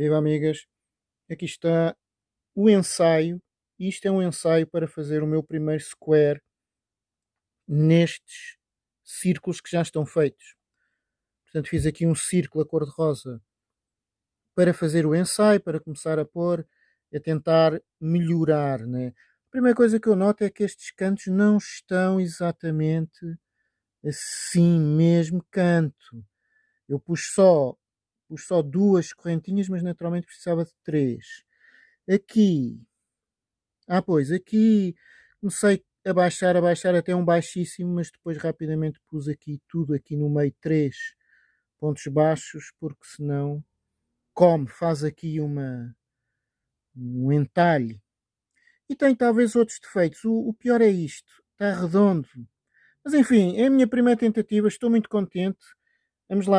Viva amigas, aqui está o ensaio. Isto é um ensaio para fazer o meu primeiro square nestes círculos que já estão feitos. Portanto, fiz aqui um círculo a cor-de-rosa para fazer o ensaio, para começar a pôr, a tentar melhorar. Né? A primeira coisa que eu noto é que estes cantos não estão exatamente assim mesmo canto. Eu pus só, pus só duas correntinhas, mas naturalmente precisava de três. Aqui, ah pois, aqui comecei a baixar, a baixar até um baixíssimo, mas depois rapidamente pus aqui tudo aqui no meio, três pontos baixos, porque senão come, faz aqui uma um entalhe. E tem talvez outros defeitos. O, o pior é isto, está redondo. Mas enfim, é a minha primeira tentativa, estou muito contente. Vamos lá